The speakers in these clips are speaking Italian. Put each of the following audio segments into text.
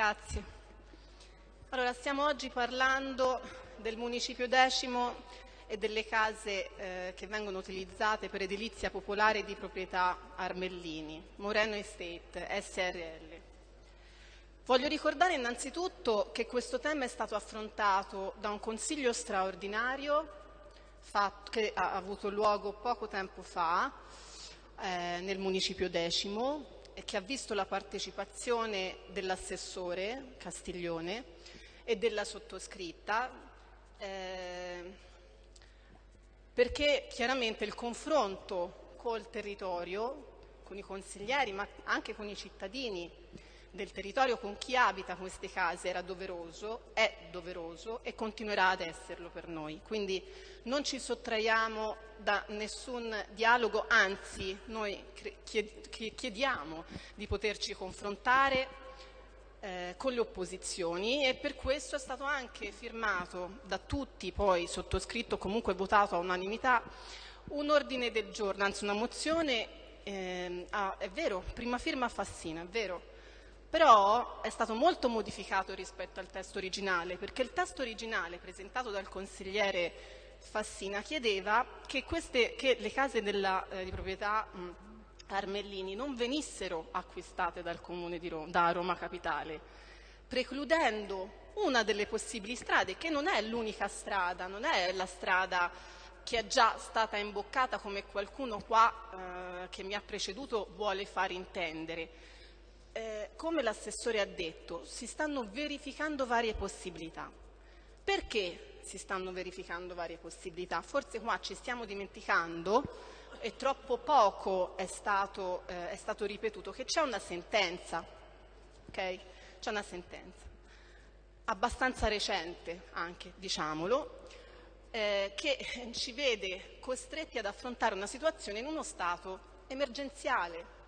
Grazie. Allora, stiamo oggi parlando del municipio decimo e delle case eh, che vengono utilizzate per edilizia popolare di proprietà Armellini, Moreno Estate, SRL. Voglio ricordare innanzitutto che questo tema è stato affrontato da un consiglio straordinario fatto, che ha avuto luogo poco tempo fa eh, nel municipio decimo che ha visto la partecipazione dell'assessore Castiglione e della sottoscritta eh, perché chiaramente il confronto col territorio, con i consiglieri ma anche con i cittadini del territorio con chi abita queste case era doveroso, è doveroso e continuerà ad esserlo per noi. Quindi non ci sottraiamo da nessun dialogo, anzi noi chiediamo di poterci confrontare eh, con le opposizioni e per questo è stato anche firmato da tutti, poi sottoscritto comunque votato a unanimità, un ordine del giorno, anzi una mozione, eh, ah, è vero, prima firma Fassina, è vero, però è stato molto modificato rispetto al testo originale, perché il testo originale presentato dal consigliere Fassina chiedeva che, queste, che le case della, eh, di proprietà mh, Armellini non venissero acquistate dal Comune di Roma, da Roma Capitale, precludendo una delle possibili strade, che non è l'unica strada, non è la strada che è già stata imboccata come qualcuno qua eh, che mi ha preceduto vuole far intendere, come l'assessore ha detto, si stanno verificando varie possibilità. Perché si stanno verificando varie possibilità? Forse qua ci stiamo dimenticando e troppo poco è stato, eh, è stato ripetuto che c'è una sentenza, okay? c'è una sentenza abbastanza recente anche, diciamolo, eh, che ci vede costretti ad affrontare una situazione in uno stato emergenziale,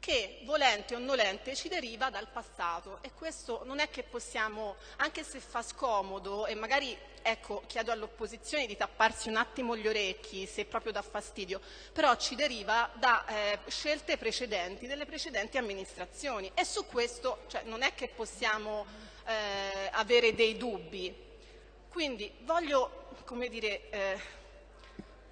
che volente o nolente ci deriva dal passato e questo non è che possiamo, anche se fa scomodo e magari ecco, chiedo all'opposizione di tapparsi un attimo gli orecchi se proprio dà fastidio, però ci deriva da eh, scelte precedenti delle precedenti amministrazioni e su questo cioè, non è che possiamo eh, avere dei dubbi. Quindi voglio, come dire, eh,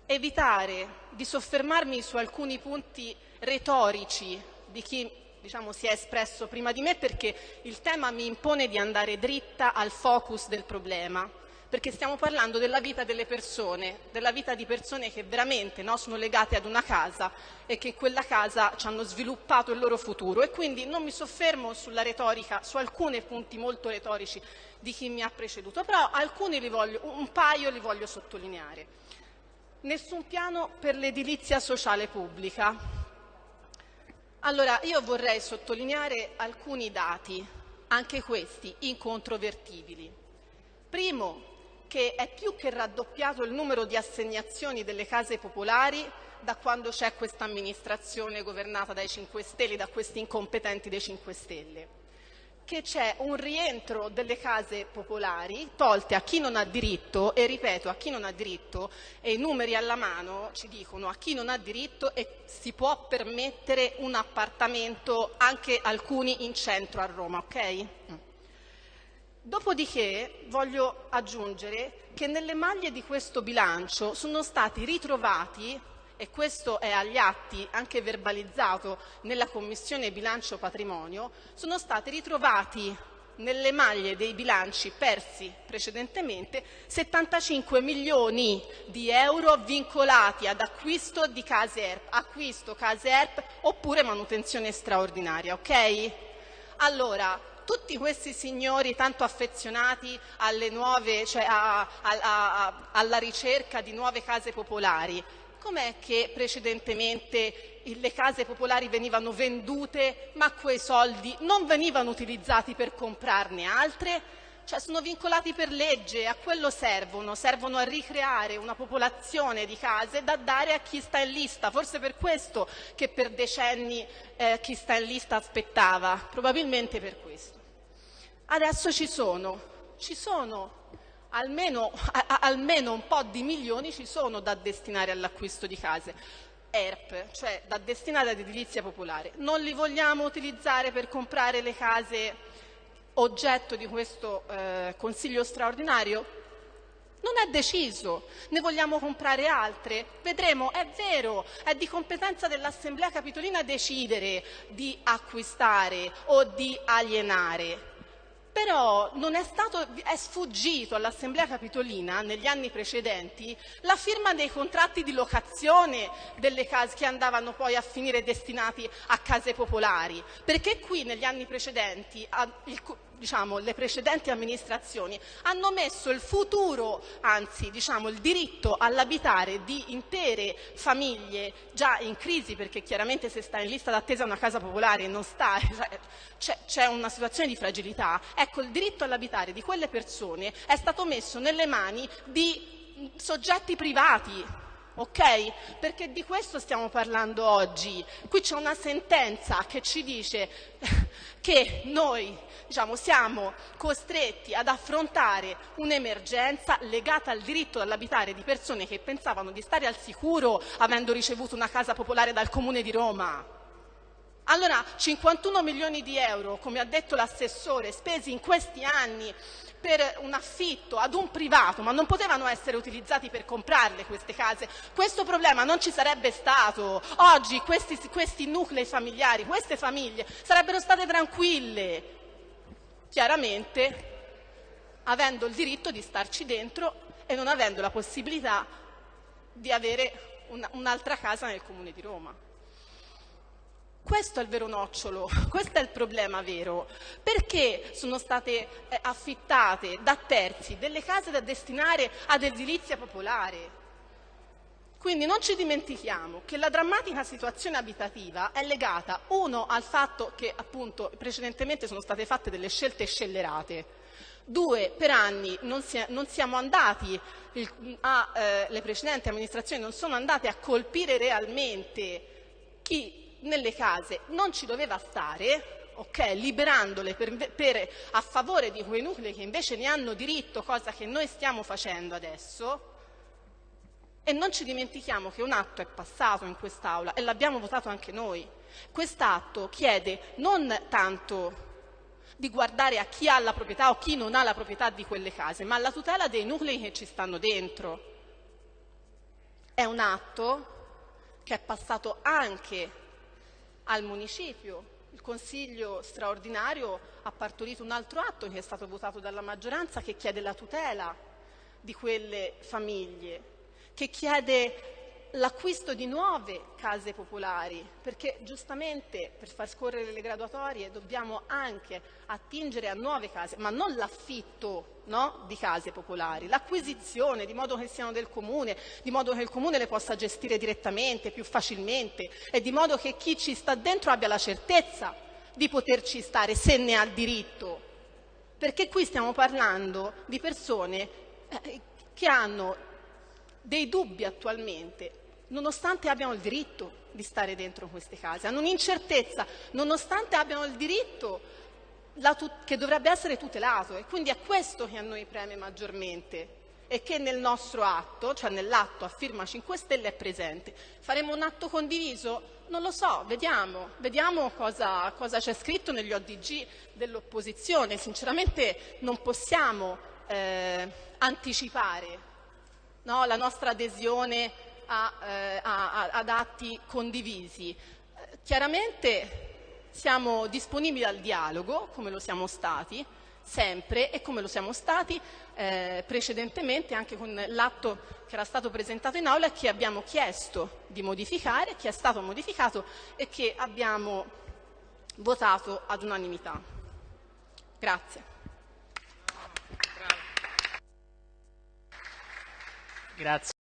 evitare di soffermarmi su alcuni punti retorici di chi diciamo, si è espresso prima di me perché il tema mi impone di andare dritta al focus del problema, perché stiamo parlando della vita delle persone, della vita di persone che veramente no, sono legate ad una casa e che in quella casa ci hanno sviluppato il loro futuro e quindi non mi soffermo sulla retorica, su alcuni punti molto retorici di chi mi ha preceduto, però alcuni li voglio, un paio li voglio sottolineare. Nessun piano per l'edilizia sociale pubblica, allora, io vorrei sottolineare alcuni dati, anche questi incontrovertibili. Primo, che è più che raddoppiato il numero di assegnazioni delle case popolari da quando c'è questa amministrazione governata dai 5 Stelle, da questi incompetenti dei 5 Stelle che c'è un rientro delle case popolari tolte a chi non ha diritto e ripeto a chi non ha diritto e i numeri alla mano ci dicono a chi non ha diritto e si può permettere un appartamento anche alcuni in centro a Roma, ok? Dopodiché voglio aggiungere che nelle maglie di questo bilancio sono stati ritrovati e questo è agli atti anche verbalizzato nella Commissione Bilancio Patrimonio, sono stati ritrovati nelle maglie dei bilanci persi precedentemente 75 milioni di euro vincolati ad acquisto di case ERP, acquisto case ERP oppure manutenzione straordinaria, ok? Allora, tutti questi signori tanto affezionati nuove, cioè a, a, a, alla ricerca di nuove case popolari, com'è che precedentemente le case popolari venivano vendute ma quei soldi non venivano utilizzati per comprarne altre? Cioè sono vincolati per legge, a quello servono, servono a ricreare una popolazione di case da dare a chi sta in lista, forse per questo che per decenni eh, chi sta in lista aspettava, probabilmente per questo. Adesso ci sono, ci sono almeno, a, almeno un po' di milioni ci sono da destinare all'acquisto di case. ERP, cioè da destinare ad edilizia popolare. Non li vogliamo utilizzare per comprare le case oggetto di questo eh, Consiglio straordinario non è deciso, ne vogliamo comprare altre? Vedremo, è vero, è di competenza dell'Assemblea Capitolina decidere di acquistare o di alienare. Però è, stato, è sfuggito all'Assemblea Capitolina negli anni precedenti la firma dei contratti di locazione delle case che andavano poi a finire destinati a case popolari, perché qui negli anni precedenti il, diciamo, le precedenti amministrazioni hanno messo il futuro, anzi diciamo, il diritto all'abitare di intere famiglie già in crisi, perché chiaramente se sta in lista d'attesa una casa popolare non sta, cioè, c'è una situazione di fragilità, ecco il diritto all'abitare di quelle persone è stato messo nelle mani di soggetti privati, ok? Perché di questo stiamo parlando oggi. Qui c'è una sentenza che ci dice che noi diciamo, siamo costretti ad affrontare un'emergenza legata al diritto all'abitare di persone che pensavano di stare al sicuro avendo ricevuto una casa popolare dal Comune di Roma. Allora, 51 milioni di euro, come ha detto l'assessore, spesi in questi anni per un affitto ad un privato, ma non potevano essere utilizzati per comprarle queste case. Questo problema non ci sarebbe stato. Oggi questi, questi nuclei familiari, queste famiglie sarebbero state tranquille, chiaramente avendo il diritto di starci dentro e non avendo la possibilità di avere un'altra casa nel Comune di Roma. Questo è il vero nocciolo, questo è il problema vero. Perché sono state eh, affittate da terzi delle case da destinare ad edilizia popolare? Quindi non ci dimentichiamo che la drammatica situazione abitativa è legata, uno, al fatto che appunto precedentemente sono state fatte delle scelte scellerate, due, per anni non, si non siamo andati, il, a, eh, le precedenti amministrazioni non sono andate a colpire realmente chi nelle case non ci doveva stare, okay, liberandole per, per, a favore di quei nuclei che invece ne hanno diritto, cosa che noi stiamo facendo adesso, e non ci dimentichiamo che un atto è passato in quest'Aula e l'abbiamo votato anche noi. Quest'atto chiede non tanto di guardare a chi ha la proprietà o chi non ha la proprietà di quelle case, ma alla tutela dei nuclei che ci stanno dentro. È un atto che è passato anche al municipio. Il Consiglio straordinario ha partorito un altro atto che è stato votato dalla maggioranza che chiede la tutela di quelle famiglie, che chiede l'acquisto di nuove case popolari, perché giustamente per far scorrere le graduatorie dobbiamo anche attingere a nuove case, ma non l'affitto no, di case popolari, l'acquisizione di modo che siano del comune, di modo che il comune le possa gestire direttamente, più facilmente e di modo che chi ci sta dentro abbia la certezza di poterci stare se ne ha diritto. Perché qui stiamo parlando di persone eh, che hanno dei dubbi attualmente, nonostante abbiano il diritto di stare dentro queste case, hanno un'incertezza, nonostante abbiano il diritto che dovrebbe essere tutelato e quindi è questo che a noi preme maggiormente e che nel nostro atto, cioè nell'atto a firma 5 Stelle è presente. Faremo un atto condiviso? Non lo so, vediamo, vediamo cosa, c'è scritto negli ODG dell'opposizione. Sinceramente non possiamo eh, anticipare no, la nostra adesione a, eh, a, ad atti condivisi. Chiaramente siamo disponibili al dialogo, come lo siamo stati, sempre e come lo siamo stati eh, precedentemente anche con l'atto che era stato presentato in aula e che abbiamo chiesto di modificare, che è stato modificato e che abbiamo votato ad unanimità. Grazie. Grazie.